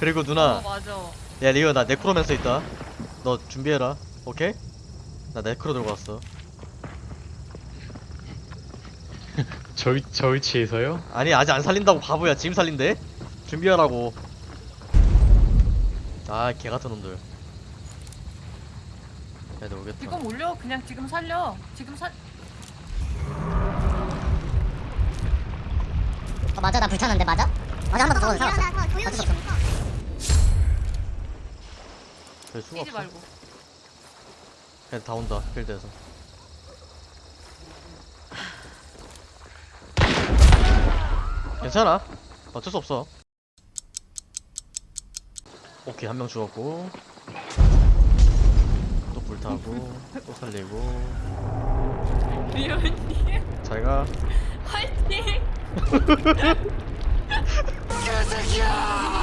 그리고 어 누나. 맞아. 야 리오 나 네크로맨서 있다. 너 준비해라. 오케이? 나 네크로 들고 왔어. 저, 위- 저 위치에서요? 아니 아직 안 살린다고 바보야. 지금 살린대? 준비하라고. 아 개같은 놈들. 애들 오겠다. 지금 올려. 그냥 지금 살려. 지금 살. 어, 맞아. 나 불타는데 맞아? 맞아. 한 번더 살았어. 일어나서 어쩔 조용히 수 없어 별 수가 뛰지 없어. 말고. 애들 다 온다 필드에서. 괜찮아. 어쩔 수 없어. 오케이 한 명 죽었고. 또 불타고 또 살리고. 리언님. 잘가. 화이팅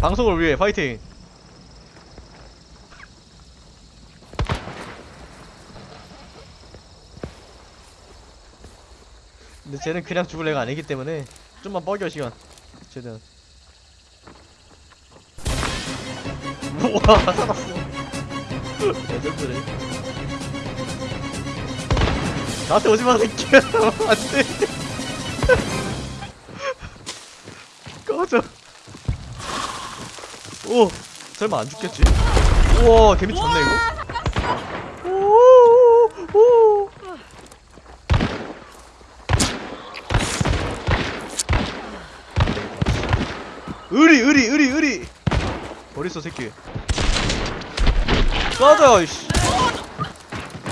방송을 위해 파이팅. 근데 쟤는 그냥 죽을 애가 아니기 때문에 좀만 뻐겨 시간. 최대한 우와. 살았어 레전드래? 나한테 오지마 새끼야. 안돼 오 설마 안 죽겠지? 우와 데미지 좋네 이거. 오오 의리 의리 의리 의리. 어딨어 새끼. 꺼져 이씨.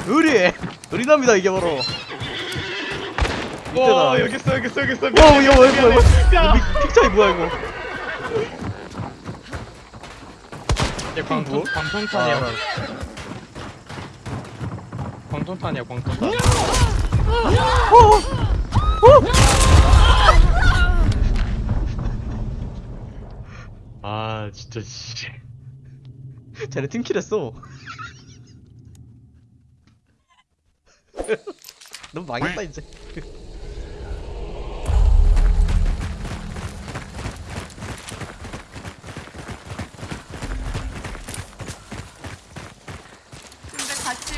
의리. 의리납니다 이게 바로. 와 여기 있어 여기 있어 여기 있어. 와 이거 뭐야 이거 뭐야? 이거 미- 픽차이 뭐야 이거 야 광통 뭐? 광통탄이야 아, 광통탄이야 광통탄. 아 진짜 씨 쟤네 팀킬했어. 너무 망했다 이제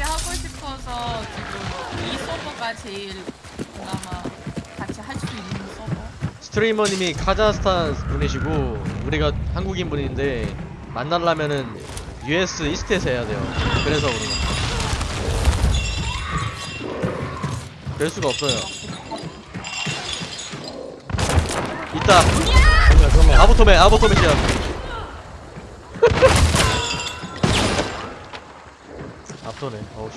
같이 하고 싶어서 지금 이 서버가 제일 그나마 같이 할 수 있는 서버? 스트리머님이 카자흐스탄 분이시고 우리가 한국인 분인데 만나려면은 US 이스트에서 해야 돼요. 그래서 그런 거 될 수가 없어요. 있다. 아보토맨 아보토맨 시야 앞서네 어